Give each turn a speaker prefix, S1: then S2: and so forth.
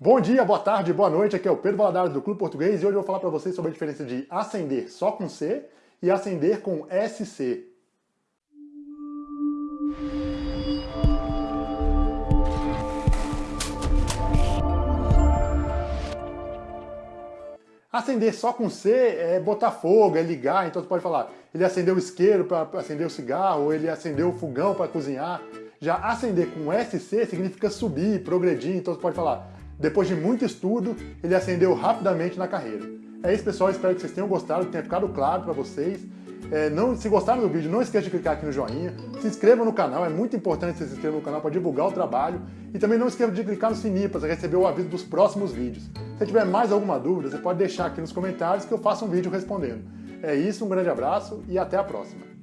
S1: Bom dia, boa tarde, boa noite, aqui é o Pedro Valadares do Clube Português e hoje eu vou falar para vocês sobre a diferença de acender só com C e acender com SC. Acender só com C é botar fogo, é ligar, então você pode falar, ele acendeu o isqueiro para acender o cigarro, ele acendeu o fogão para cozinhar. Já acender com SC significa subir, progredir, então você pode falar, depois de muito estudo, ele ascendeu rapidamente na carreira. É isso, pessoal. Espero que vocês tenham gostado, que tenha ficado claro para vocês. É, não, se gostaram do vídeo, não esqueça de clicar aqui no joinha. Se inscreva no canal, é muito importante se inscreva no canal para divulgar o trabalho. E também não esqueça de clicar no sininho para receber o aviso dos próximos vídeos. Se tiver mais alguma dúvida, você pode deixar aqui nos comentários que eu faço um vídeo respondendo. É isso, um grande abraço e até a próxima.